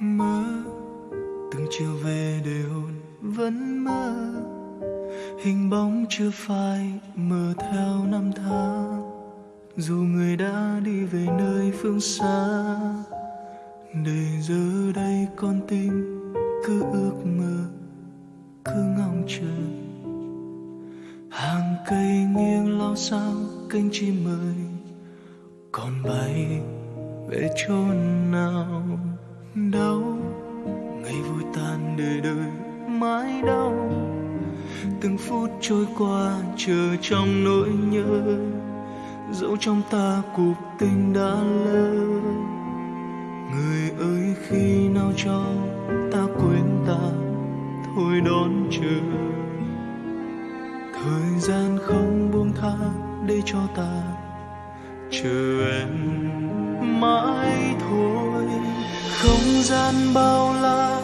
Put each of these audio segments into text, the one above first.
mơ, từng chiều về để hôn vẫn mơ. Hình bóng chưa phai mờ theo năm tháng. Dù người đã đi về nơi phương xa, để giờ đây con tim cứ ước mơ, cứ ngóng chờ. Hàng cây nghiêng lao sao cánh chim mời còn bay về chốn nào? Đau. Ngày vui tan đời đời, mãi đau. Từng phút trôi qua, chờ trong nỗi nhớ. Dẫu trong ta cuộc tình đã lỡ. Người ơi, khi nào cho ta quên ta, thôi đón chờ. Thời gian không buông tha để cho ta, chờ em mãi thôi không gian bao la,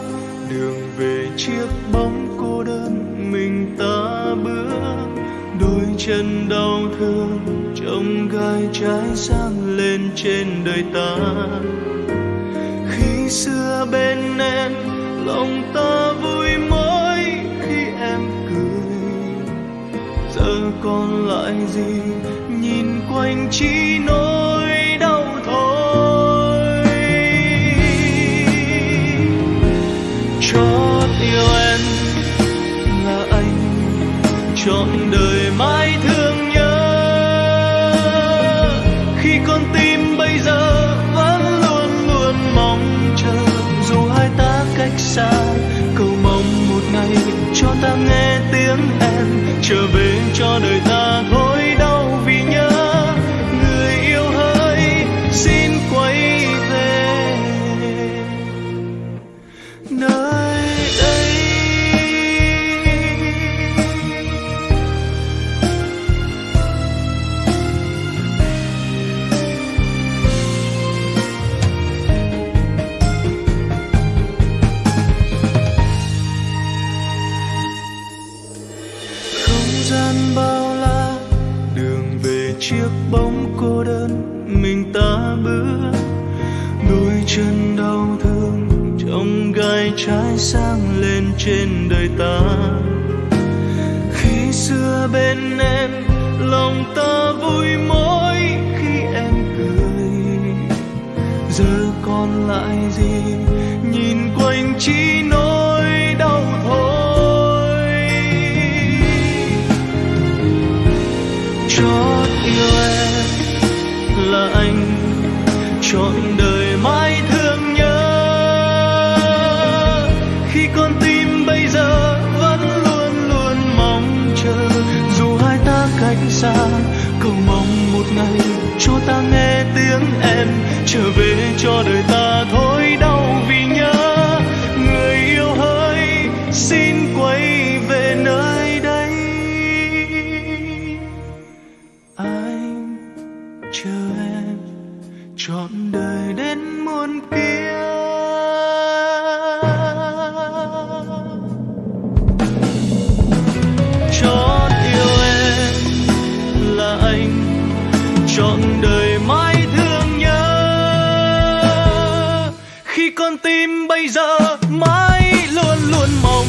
đường về chiếc bóng cô đơn mình ta bước đôi chân đau thương trong gai trái sang lên trên đời ta khi xưa bên em, lòng ta vui mỗi khi em cười giờ còn lại gì, nhìn quanh chỉ nói. Đời mãi thương nhớ. Khi con tim bây giờ vẫn luôn luôn mong chờ, dù hai ta cách xa, cầu mong một ngày cho ta nghe tiếng em, trở về cho đời ta thôi gian bao la, đường về chiếc bóng cô đơn mình ta bước đôi chân đau thương trong gai trái sang lên trên đời ta. Khi xưa bên em, lòng ta vui mỗi khi em cười. Giờ còn lại gì, nhìn quanh chỉ trọn đời mãi thương nhớ. Khi con tim bây giờ vẫn luôn luôn mong chờ, dù hai ta cách xa, cầu mong một ngày cho ta nghe tiếng em trở về cho đời bây giờ mãi luôn luôn mong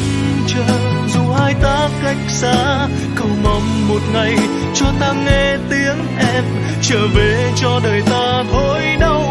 chờ, dù hai ta cách xa, cầu mong một ngày cho ta nghe tiếng em, trở về cho đời ta thôi đau